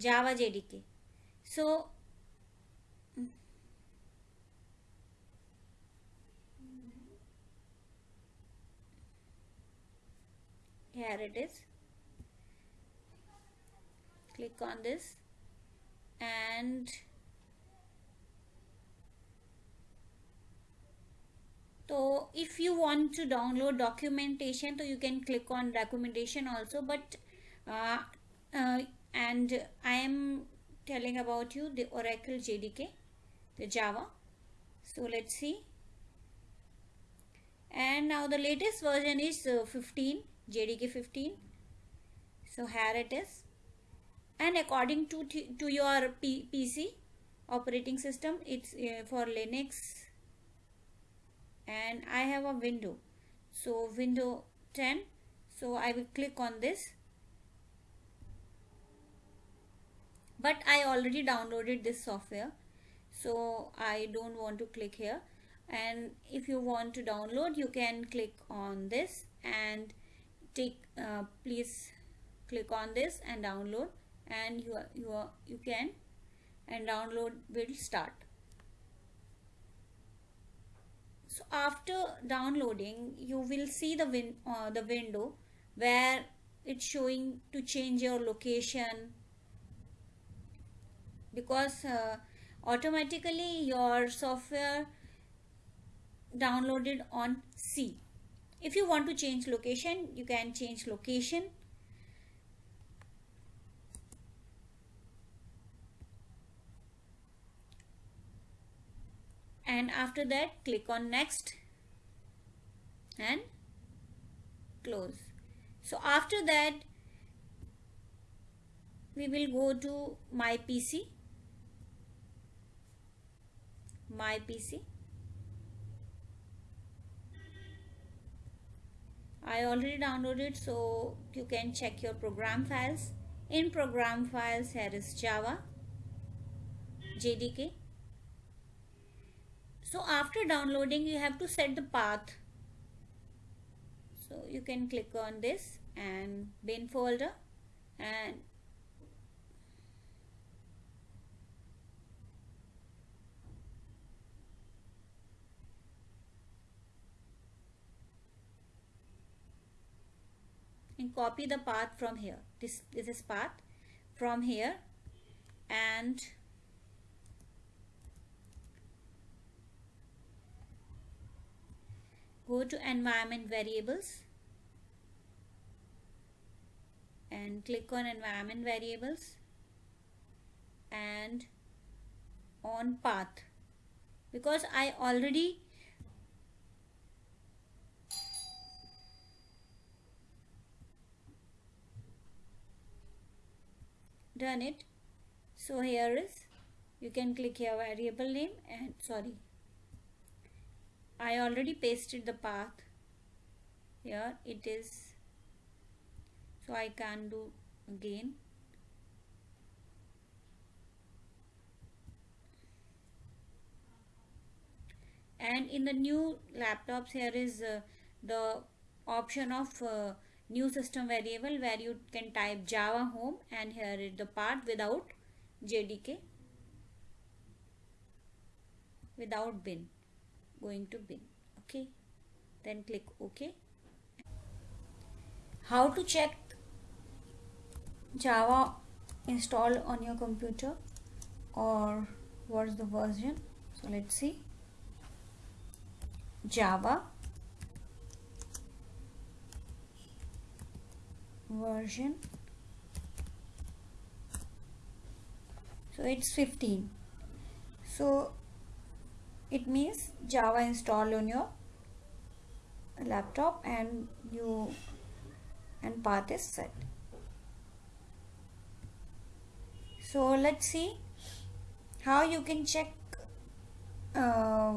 Java JDK. So here it is click on this and so if you want to download documentation so you can click on documentation also but uh, uh, and I am telling about you the Oracle JDK the Java. So let's see. And now the latest version is uh, 15 JDK 15 so here it is. And according to to your P PC operating system it's uh, for Linux. And I have a window. So window 10 so I will click on this but I already downloaded this software so I don't want to click here. And if you want to download you can click on this and take uh, please click on this and download. And you are, you are, you can and download will start. So after downloading you will see the win uh, the window where it's showing to change your location because uh, automatically your software downloaded on C. If you want to change location you can change location. And after that click on next and close. So after that we will go to my PC my PC I already downloaded so you can check your program files. In program files here is Java JDK so after downloading you have to set the path. So you can click on this and bin folder and copy the path from here. This this is path from here and go to environment variables and click on environment variables and on path. Because I already done it. So here is you can click here variable name and sorry. I already pasted the path. Here it is. So I can do again. And in the new laptops here is uh, the option of uh, new system variable where you can type java home and here is the part without jdk without bin going to bin okay? Then click ok. How to check java installed on your computer or what's the version? So let's see. Java version. So it's 15 so it means java installed on your laptop and you and path is set. So let's see how you can check uh,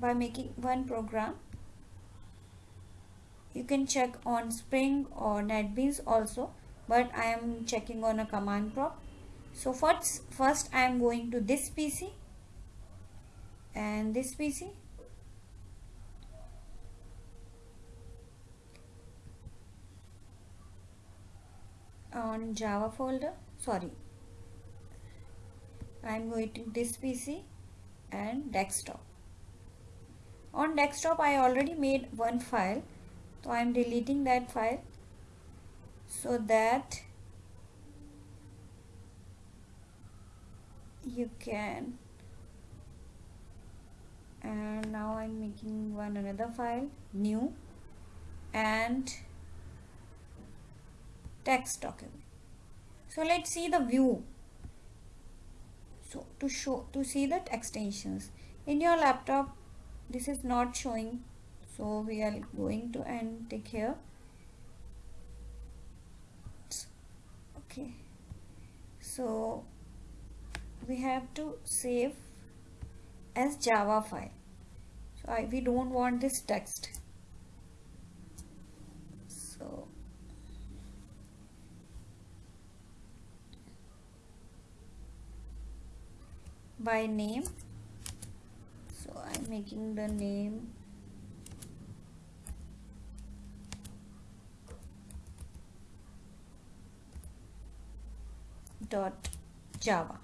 by making one program you can check on Spring or NetBeans also but I am checking on a command prompt so first first I am going to this PC and this PC on Java folder sorry. I'm going to this PC and desktop. On desktop I already made one file so I'm deleting that file so that you can and now I'm making one another file new and text document. So let's see the view. So to show to see that extensions. In your laptop this is not showing so we are going to end take here. Okay. So we have to save as java file. So I, we don't want this text. So by name. So I'm making the name dot java.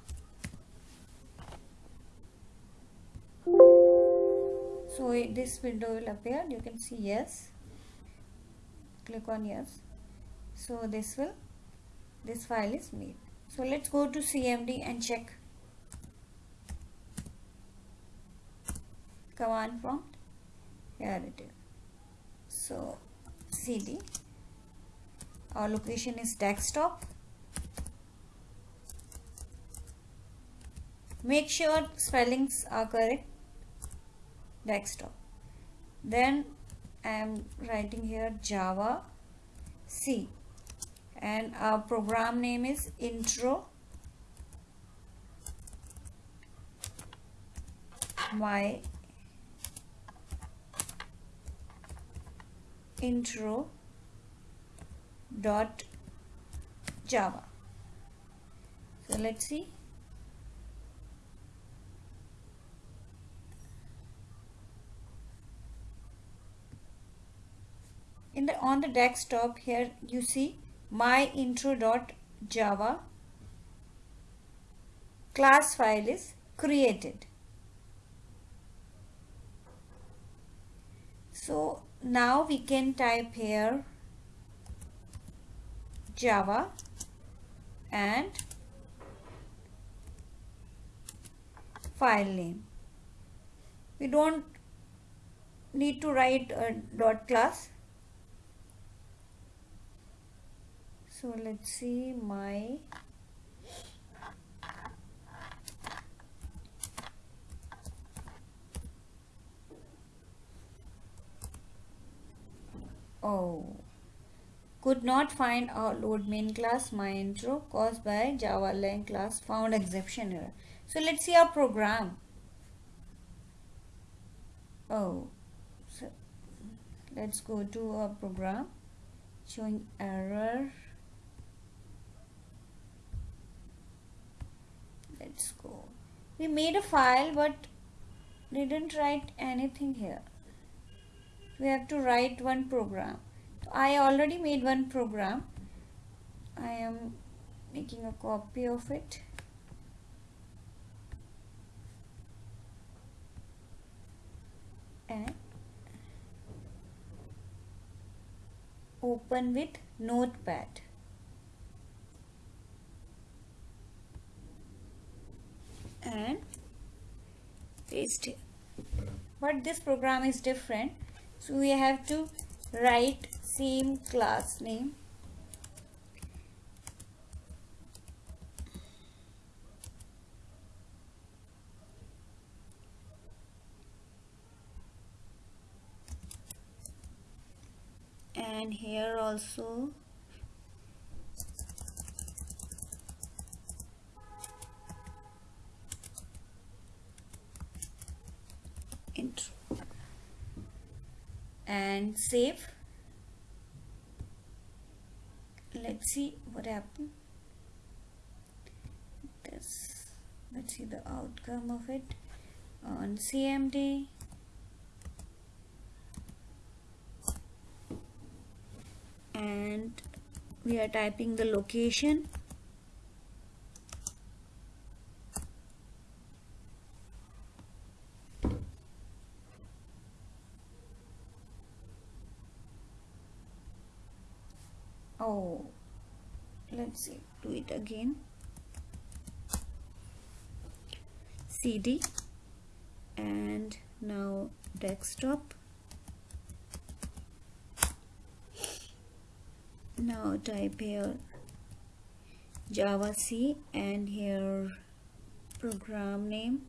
So this window will appear. You can see yes. Click on yes. So this will this file is made. So let's go to cmd and check. Command prompt. Here it is. So cd our location is desktop make sure spellings are correct. Desktop. Then I am writing here Java C. And our program name is intro my intro dot java. So let's see on the desktop here you see my intro.java class file is created. So now we can type here java and file name. We don't need to write a dot class so let's see my oh. Could not find our load main class my intro caused by java lang class found exception error so let's see our program. Oh. So let's go to our program. Showing error let's go we made a file but didn't write anything here. We have to write one program. I already made one program. I am making a copy of it. And open with notepad and paste here but this program is different. So we have to write same class name. And here also and save. Let's see what happened. This let's see the outcome of it. On CMD and we are typing the location oh let's see. Do it again. Cd and now desktop. Now type here java c and here program name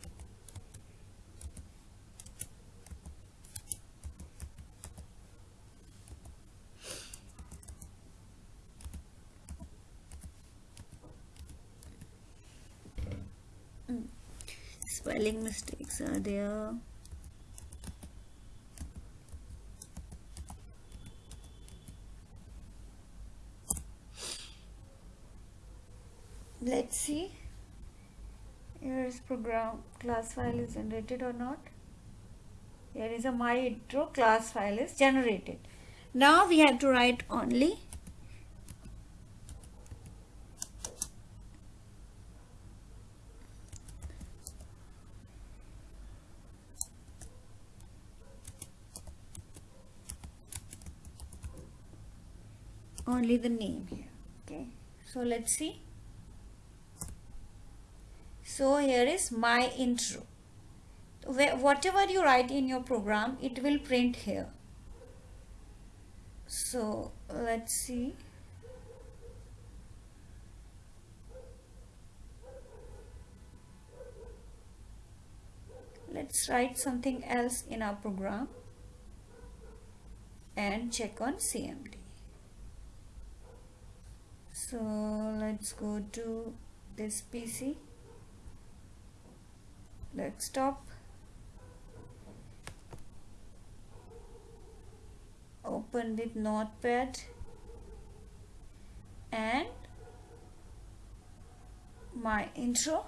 spelling mistakes are there. Let's see here is program class file is generated or not. Here is a my intro class file is generated. Now we have to write only only the name here okay? So let's see. So here is my intro. Whatever you write in your program it will print here. So let's see. Let's write something else in our program and check on CMD so let's go to this PC desktop. Open with notepad. And my intro.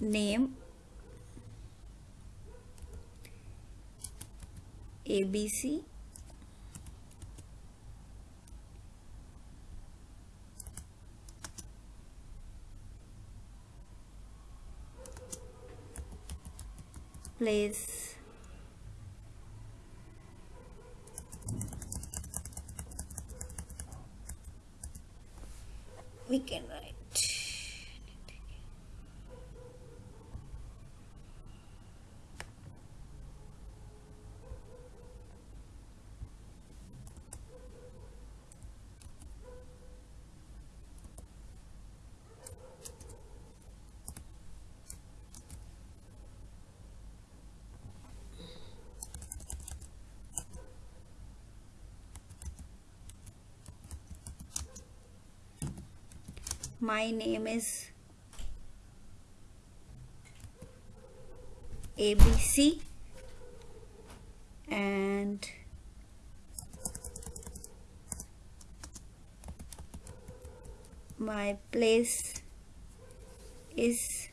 Name. ABC place. We can write my name is ABC and my place is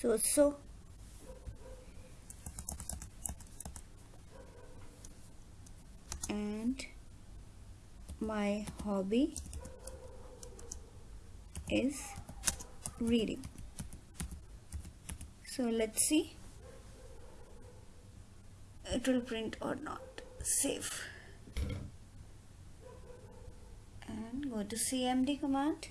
so so and my hobby is reading. So let's see it will print or not. Save. And go to cmd command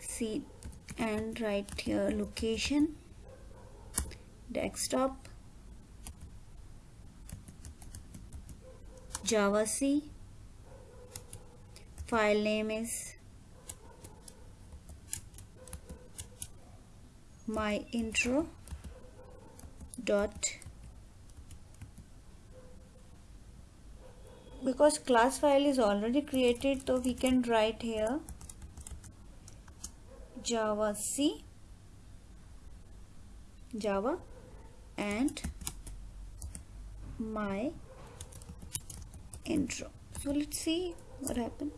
see and write here location desktop java c file name is my intro dot because class file is already created so we can write here Java C, Java and my intro. So let's see what happened.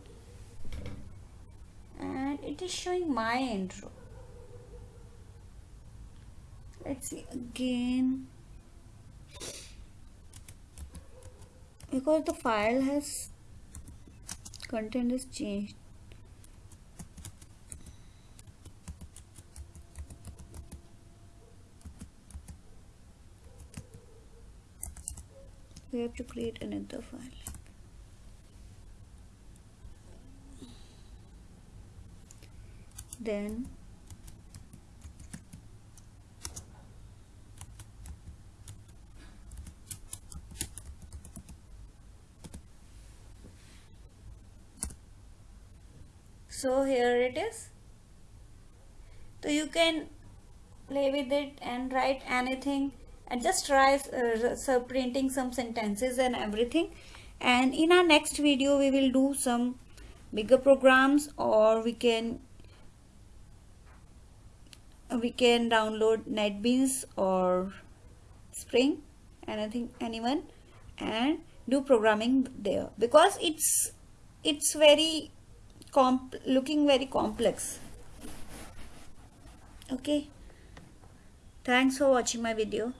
And it is showing my intro. Let's see again. Because the file has content is changed we have to create another file. Then so here it is. So you can play with it and write anything and just try uh, printing some sentences and everything. And in our next video we will do some bigger programs or we can we can download netbeans or spring anything anyone and do programming there. Because it's it's very comp looking very complex. Okay? Thanks for watching my video